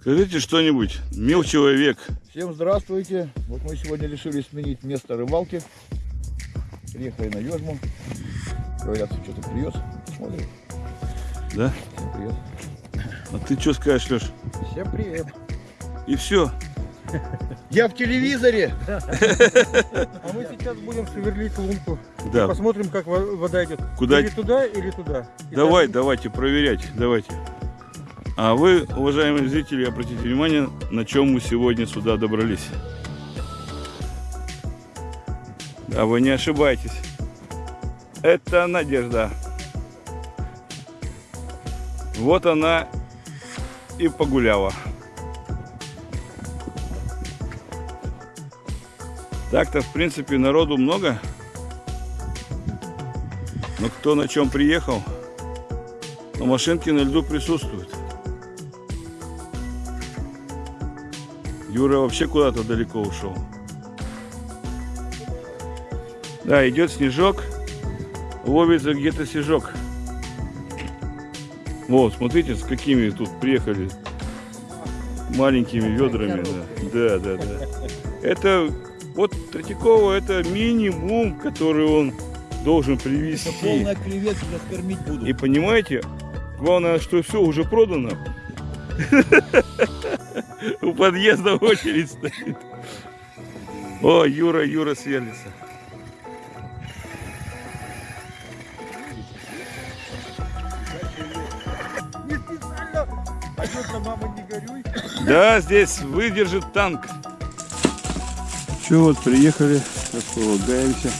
Скажите что-нибудь, мил человек. Всем здравствуйте. Вот мы сегодня решили сменить место рыбалки. Приехали на Ёжму. Говорят, что-то привез. Смотрим. Да? Всем привет. А ты что скажешь, Леш? Всем привет. И все. Я в телевизоре. А мы сейчас будем сверлить лунку. Да. Посмотрим, как во- вода идет. Куда? Или туда, или туда. Давай, давайте проверять. Давайте. А вы, уважаемые зрители, обратите внимание, на чем мы сегодня сюда добрались. Да, вы не ошибаетесь. Это Надежда. Вот она и погуляла. Так-то, в принципе, народу много. Но кто на чем приехал, но машинки на льду присутствуют. Юра вообще куда-то далеко ушел. Да, идет снежок. Ловится где-то снежок. Вот, смотрите, с какими тут приехали маленькими ведрами. Да, да, да. да. Это вот Третьякова это минимум, который он должен привезти. Полная креветки кормить буду. И понимаете, главное, что все уже продано. У подъезда очередь стоит. О, Юра, Юра сверлится. Да, здесь выдержит танк. Че, вот приехали, располагаемся.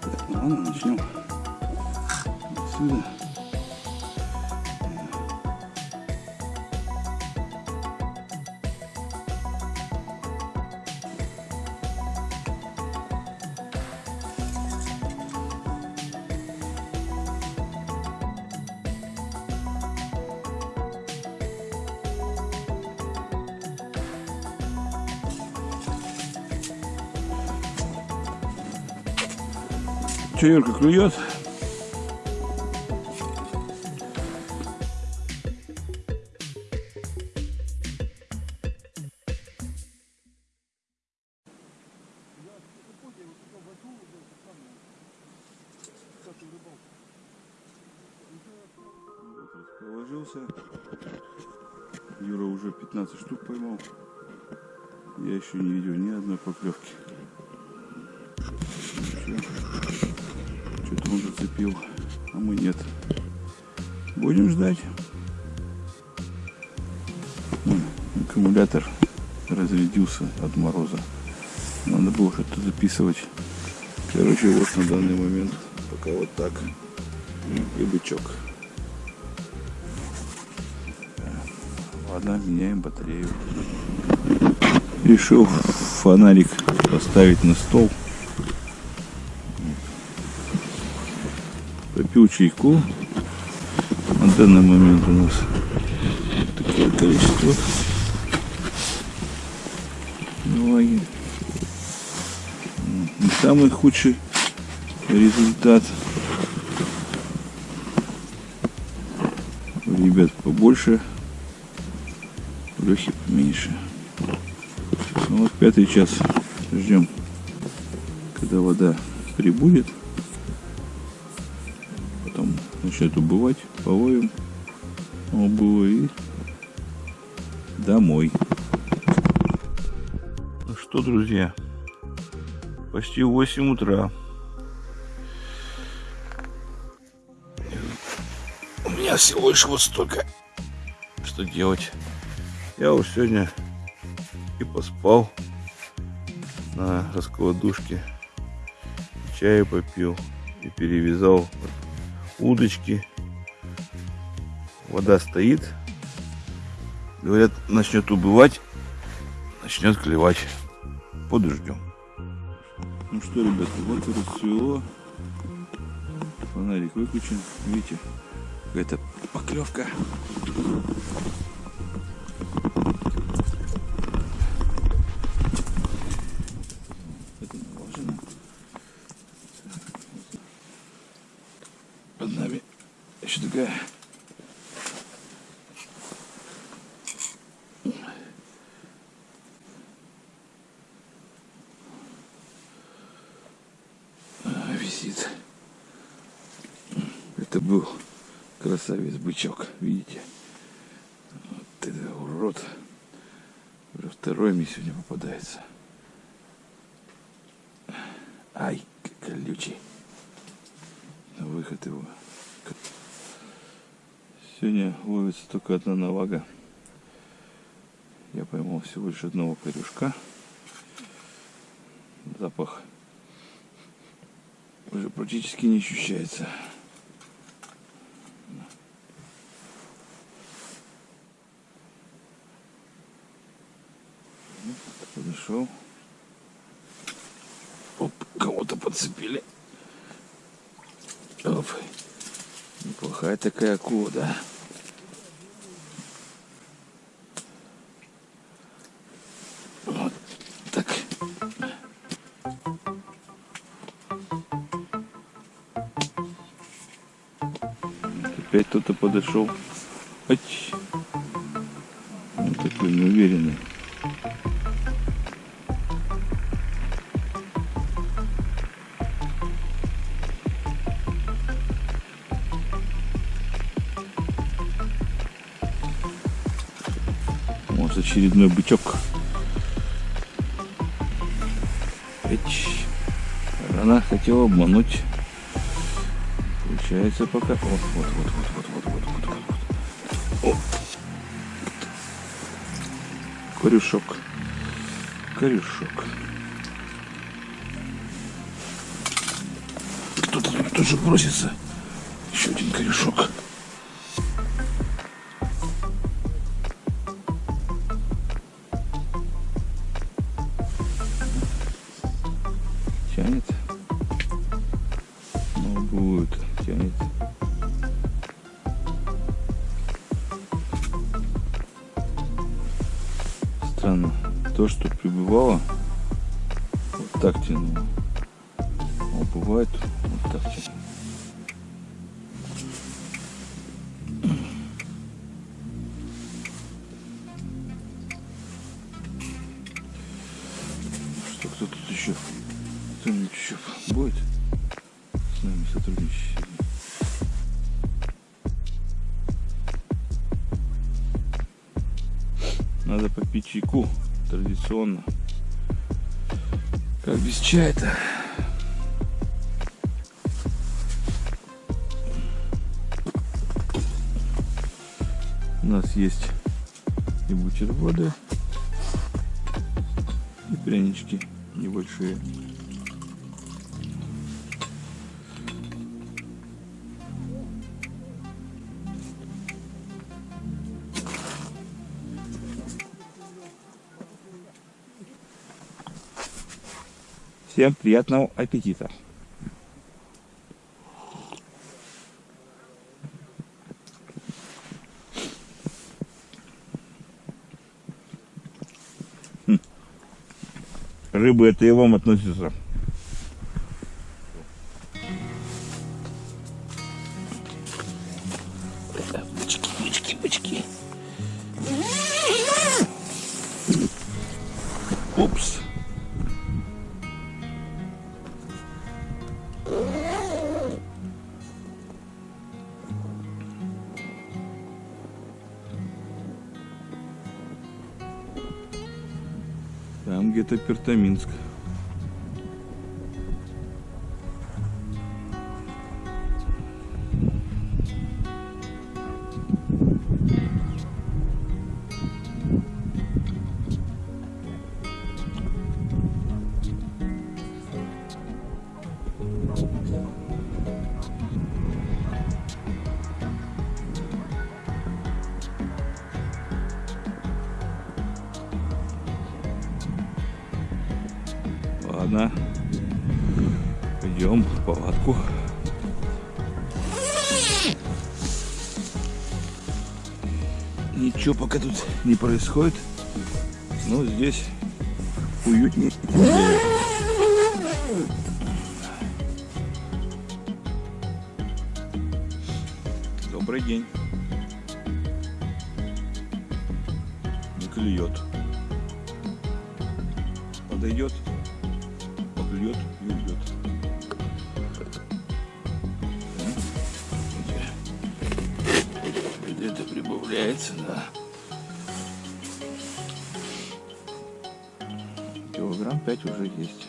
Так, ну ладно, начнем. Отсюда. Че, Юрка, клюет? Вот расположился. Юра уже 15 штук поймал. Я еще не видел ни одной поклевки. Что-то он зацепил, а мы нет. Будем ждать. Ой, Аккумулятор разрядился от мороза. Надо было что-то записывать. Короче, вот на данный момент пока вот так. И бычок. Ладно, меняем батарею. Решил фонарик поставить на стол. Попил чайку. На данный момент у нас такое количество влаги. Не самый худший результат. Ребят побольше, у Лехи поменьше. Ну вот пятый час ждем, когда вода прибудет. Начнет убывать, половим. Убыло и домой. Ну что, друзья, почти 8 утра. У меня всего лишь вот столько. Что делать? Я уж сегодня и поспал на раскладушке. Чай попил и перевязал удочки. Вода стоит. Говорят, начнет убывать, начнет клевать. Подождем. Ну что, ребята, вот и расцвело. Фонарик выключен. Видите, какая-то поклевка. Это наложено. Под нами еще такая. А, Висит. Это был красавец-бычок, видите? Вот это урод. Уже второй мне сегодня попадается. Ай, колючий. На выход его. Сегодня ловится только одна навага. Я поймал всего лишь одного корюшка. Запах уже практически не ощущается. Подошел. Оп, кого-то подцепили. Оп. Неплохая такая акула, да? Вот так. Опять кто-то подошел. Ач. Он такой неуверенный. Может очередной бычок. Она хотела обмануть. Получается пока. Вот, вот, вот, вот, вот, вот, вот, вот, вот. О. Корюшок. Корюшок. Кто-то тут тоже просится. Еще один корешок. Странно. То, что прибывало, вот так тянуло. А бывает вот так тянуло. Чая-то? У нас есть и бутерброды, и прянички небольшие. Всем приятного аппетита! Хм. Рыбы это и вам относится. Ничего пока тут не происходит. Но здесь уютнее. Добрый день. Не клюет. Подойдет, поклюет и уйдет. Где-то прибавляется, да. Килограмм 5 уже есть.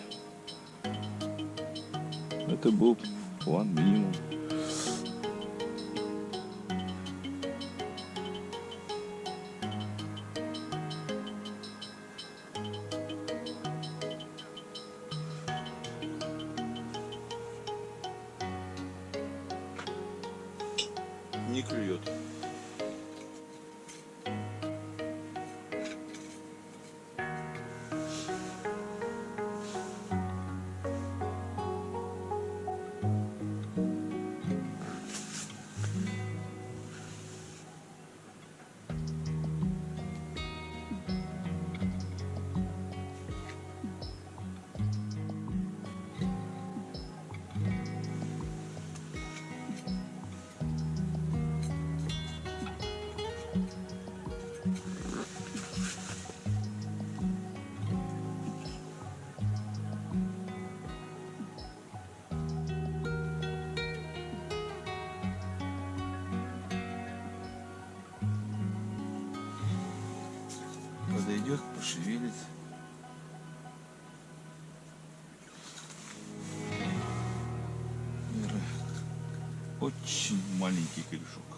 Это был план минимум. Мира. Очень маленький корешок.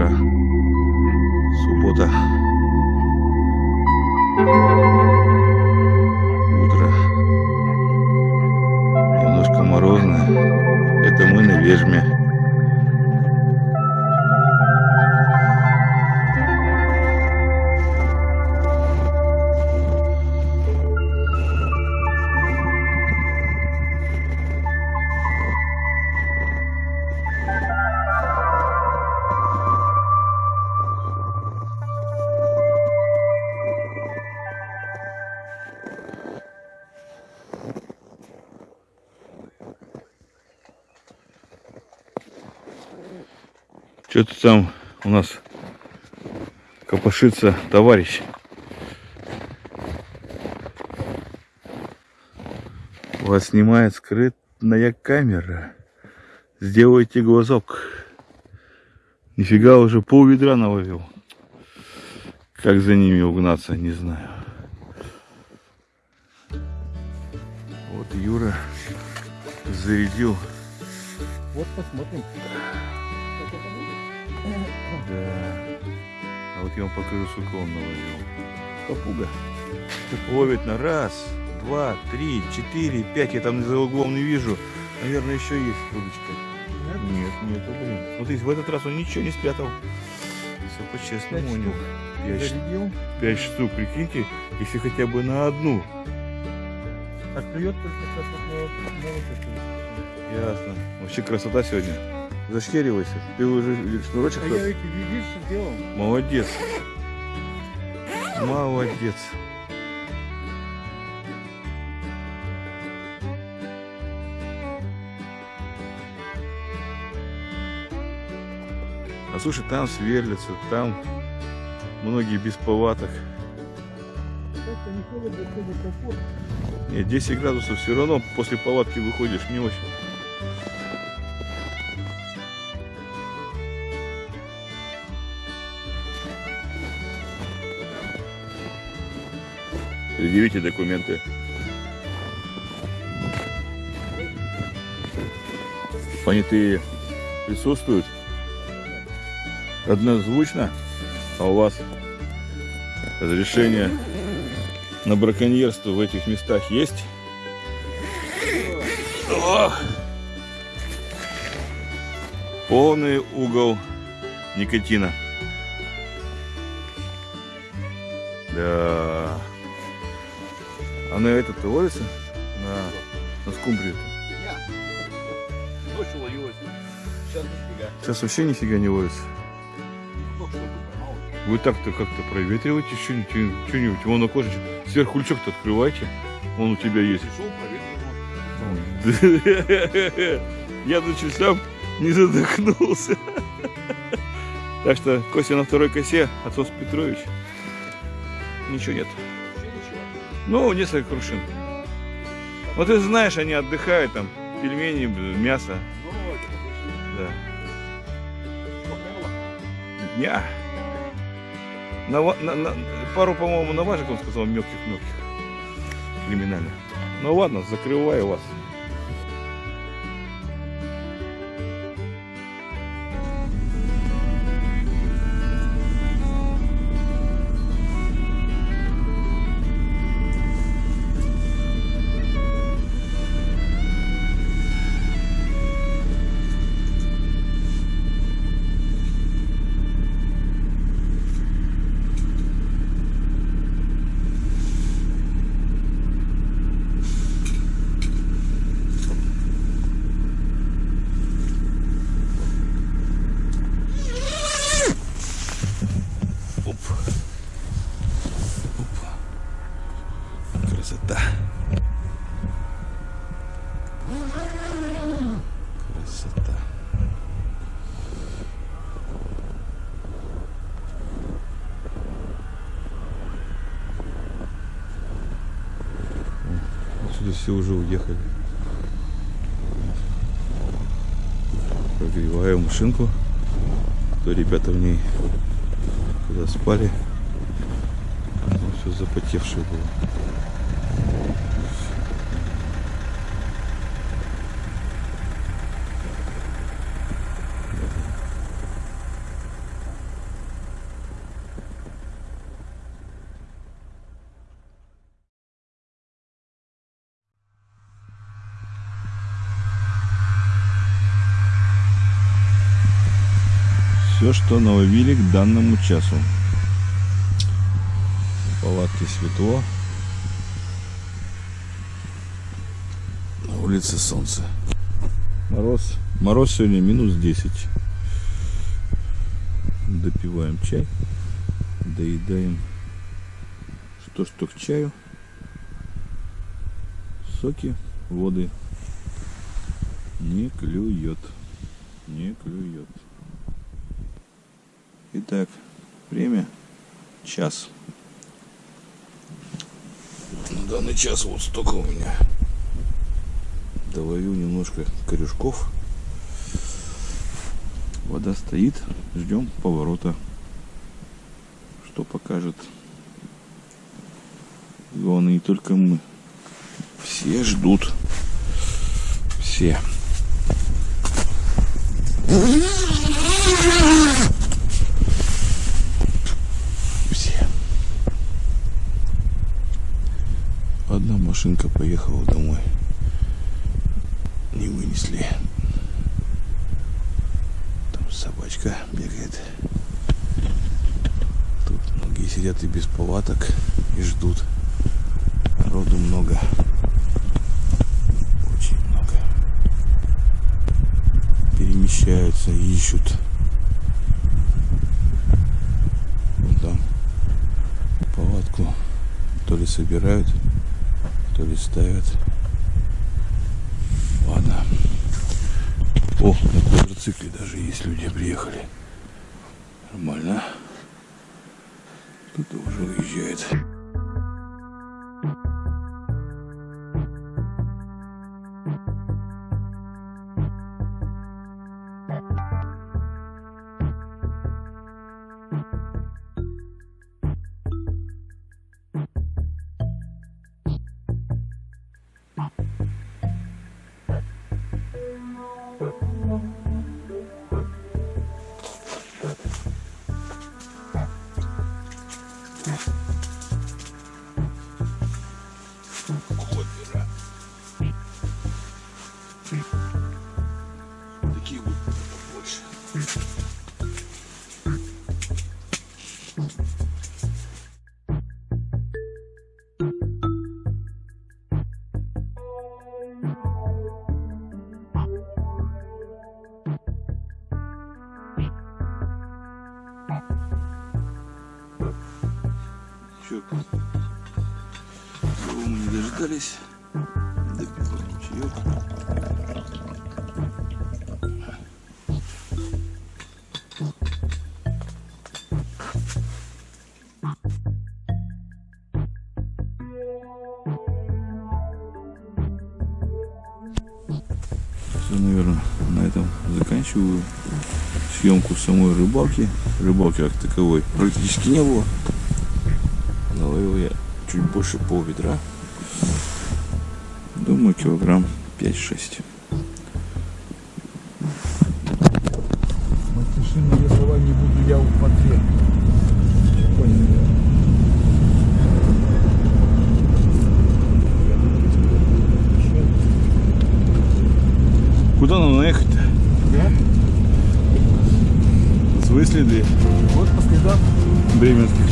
otra. Что-то там у нас копошится товарищ. Вас снимает скрытная камера. Сделайте глазок. Нифига уже пол ведра наловил. Как за ними угнаться, не знаю. Вот Юра зарядил. Вот посмотрим. Да. А вот я вам покажу, сколько он наловил. Попуга. Ловит на раз, два, три, четыре, пять. Я там за углом не вижу. Наверное, еще есть удочка. Нет, нет, блин. Смотрите, в этот раз он ничего не спрятал. Все по-честному у него. Пять, ш- Зарядил. пять штук, прикиньте, если хотя бы на одну. А клюет только сейчас вот на, вот. Ясно. Вообще красота сегодня. Зашкеривайся. Ты уже шнурочек А я эти видишь, сделал. Молодец. Молодец. А слушай, там сверлятся, там Многие без палаток. Не комфортно. Нет, 10 градусов все равно после палатки выходишь не очень. Предъявите документы. Понятые присутствуют? Однозвучно? А у вас разрешение на браконьерство в этих местах есть? Ох! Полный угол никотина. Да. А на этот ловится? На, на скумбрию. Ночью ловилась. Сейчас нифига. Сейчас вообще нифига не ловится. Вы так-то как-то проветриваете что-нибудь. Вон окошечко. Сверху лючок-то открывайте. Он у тебя есть. Я до не задохнулся. Так что Костя на второй косе, отцов Петрович. Ничего нет. Ну, несколько крушин. Вот ты знаешь, они отдыхают там. Пельмени, мясо. Да. Дня. На, на- на- пару, по-моему, наважек, он сказал, мелких-мелких. Криминально. Ну ладно, закрываю вас. Отсюда все уже уехали. Прогреваю машинку. То ребята в ней когда спали, все запотевшее было. Что наловили к данному часу. В палатке светло. На улице солнце. Мороз. Мороз сегодня минус 10. Допиваем чай. Доедаем. Что что к чаю. Соки, воды. Не клюет. Не клюет. Итак, время час. На данный час вот столько у меня. Доловил немножко корешков. Вода стоит. Ждем поворота. Что покажет. Главное не только мы. Все ждут. Все. Все. Одна машинка поехала домой. Не вынесли. Там собачка бегает. Тут многие сидят и без палаток и ждут. Народу много. Очень много. Перемещаются, ищут. Вон там палатку то ли собирают, то ли ставят. Ладно. О, на квадроцикле даже есть люди приехали. Нормально. Тоже уезжает. Допиваем чаек. Все, наверное, на этом заканчиваю съемку самой рыбалки. Рыбалки как таковой практически не было. Наловил я чуть больше пол ведра. Думаю, килограмм 5-6. Матершинные слова не буду я в. Понял. Куда нам наехать-то? Да? Свои следы Вот по следам. бременских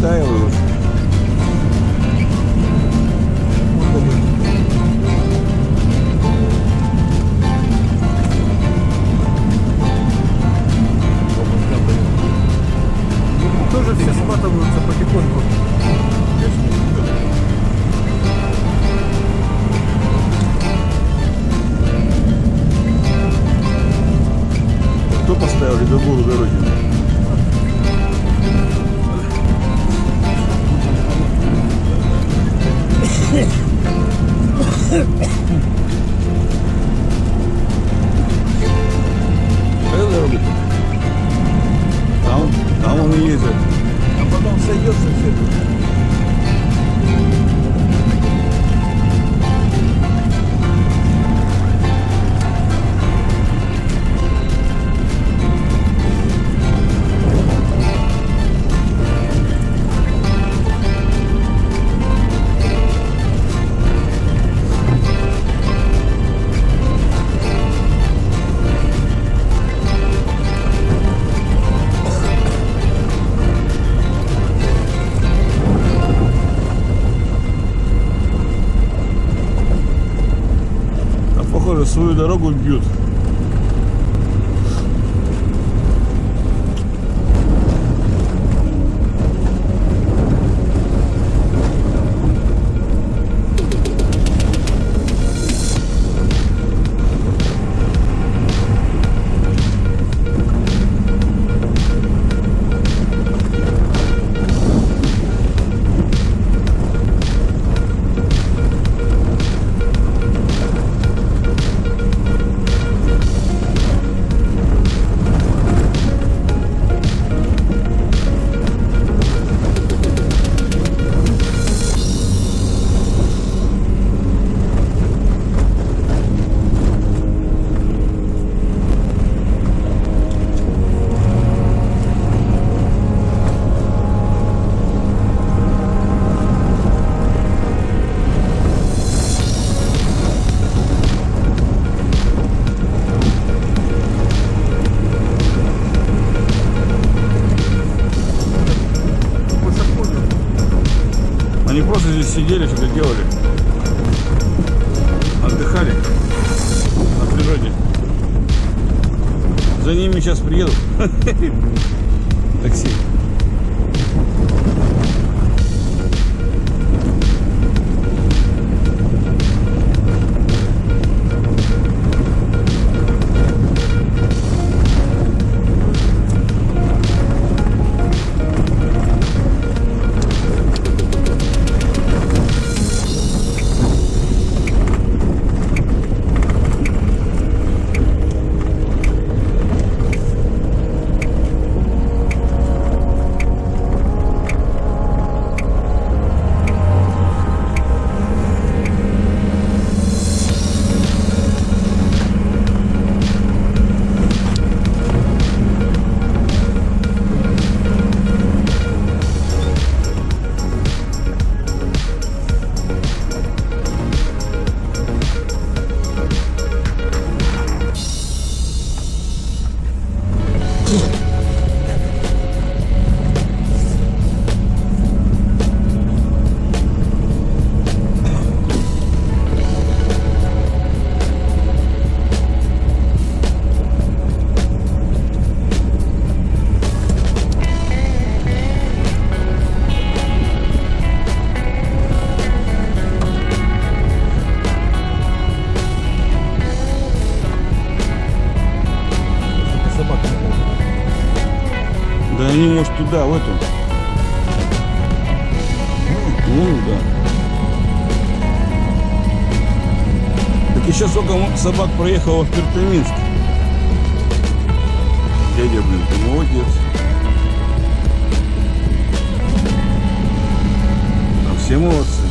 Давай, оттаивай дорогу бьют. собак проехала в Пертаминск. Дядя, блин, ты молодец. А все молодцы.